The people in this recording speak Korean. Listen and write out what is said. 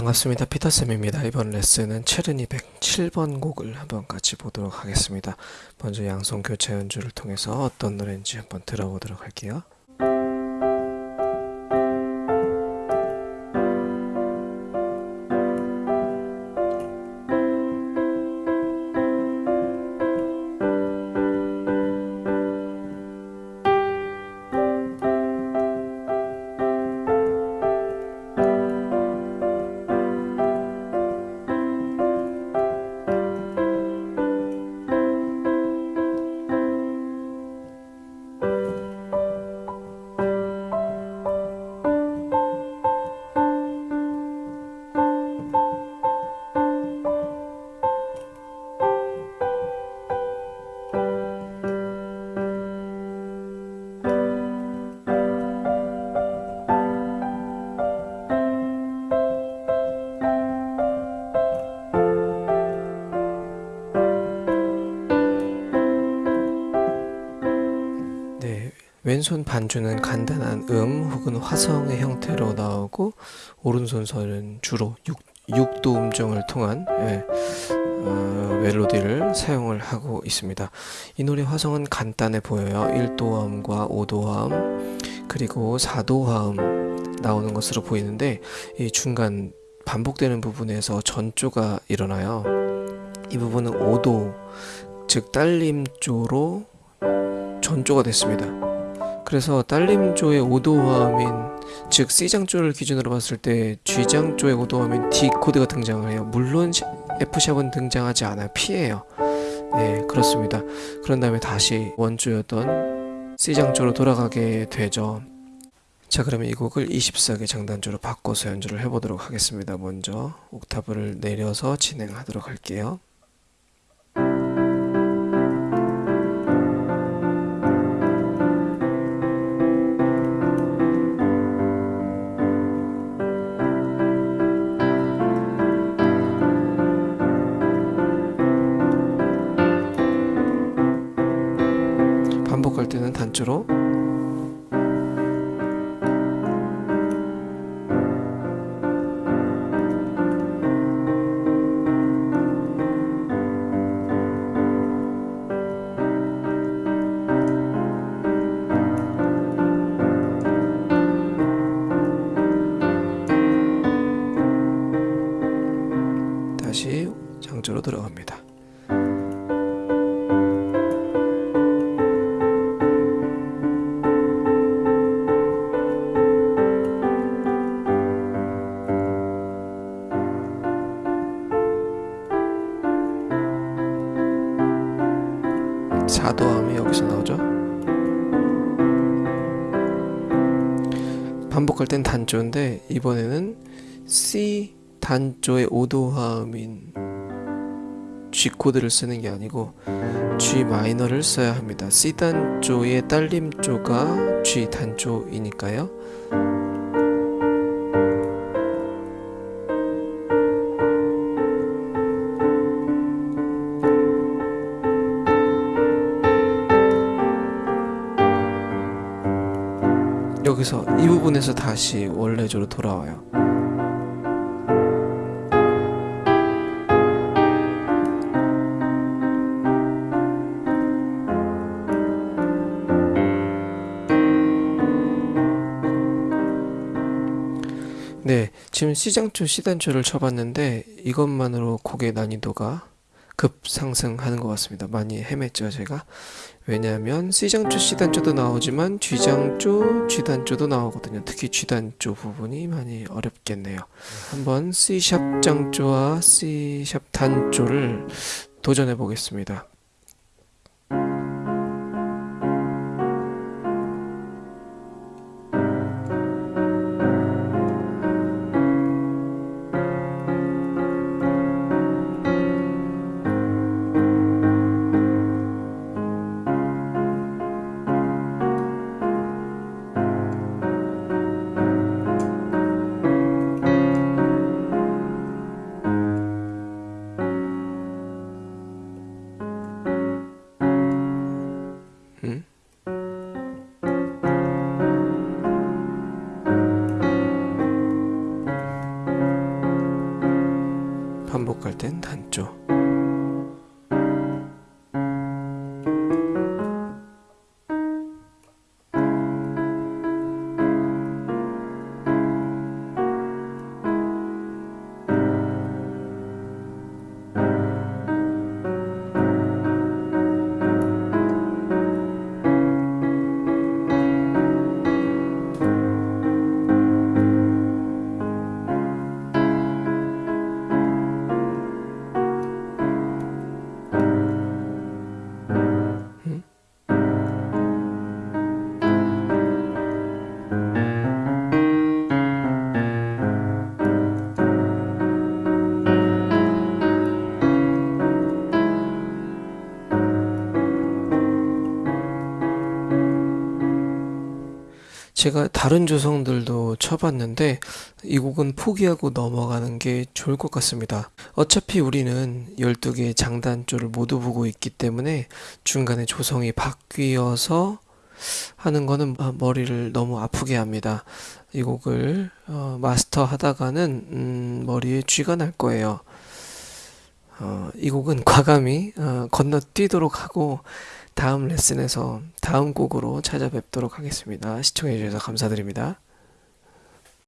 반갑습니다. 피터쌤입니다. 이번 레슨은 체르니 107번 곡을 한번 같이 보도록 하겠습니다. 먼저 양손 교차 연주를 통해서 어떤 노래인지 한번 들어보도록 할게요. 왼손 반주는 간단한 음 혹은 화성의 형태로 나오고 오른손서는 주로 6, 도 음정을 통한 예, 어, 멜로디를 사용을 하고 있습니다. 이 노래 화성은 간단해 보여요. 1도음과 5도음 그리고 4도음 나오는 것으로 보이는데 이 중간 반복되는 부분에서 전조가 일어나요. 이 부분은 5도 즉 딸림조로 전조가 됐습니다. 그래서 딸림조의 5도화음인 즉 C장조를 기준으로 봤을 때 G장조의 5도화음인 D 코드가 등장을 해요. 물론 F샵은 등장하지 않아요. P예요. 네, 그렇습니다. 그런 다음에 다시 원조였던 C장조로 돌아가게 되죠. 자 그러면 이 곡을 24개 장단조로 바꿔서 연주를 해보도록 하겠습니다. 먼저 옥타브를 내려서 진행하도록 할게요. 4도함이 여기서 나오죠 반복할 땐 단조인데 이번에는 C 단조의 5도 화음인 G 코드를 쓰는 게 아니고 G 마이너를 써야 합니다. C 단조의 딸림조가 G 단조이니까요. 여기서 이 부분에서 다시 원래조로 돌아와요. 네, 지금 C장조, C단조를 쳐봤는데 이것만으로 곡의 난이도가 급상승하는 것 같습니다. 많이 헤맸죠, 제가. 왜냐하면 C장조, C단조도 나오지만 G장조, G단조도 나오거든요. 특히 G단조 부분이 많이 어렵겠네요. 한번 C샵 장조와 C샵 단조를 도전해 보겠습니다. Hmm? 제가 다른 조성들도 쳐봤는데 이 곡은 포기하고 넘어가는 게 좋을 것 같습니다. 어차피 우리는 12개의 장단조를 모두 보고 있기 때문에 중간에 조성이 바뀌어서 하는 거는 아, 머리를 너무 아프게 합니다. 이 곡을 어, 마스터 하다가는 음, 머리에 쥐가 날 거예요. 어, 이 곡은 과감히 어, 건너뛰도록 하고 다음 레슨에서 다음 곡으로 찾아뵙도록 하겠습니다. 시청해주셔서 감사드립니다.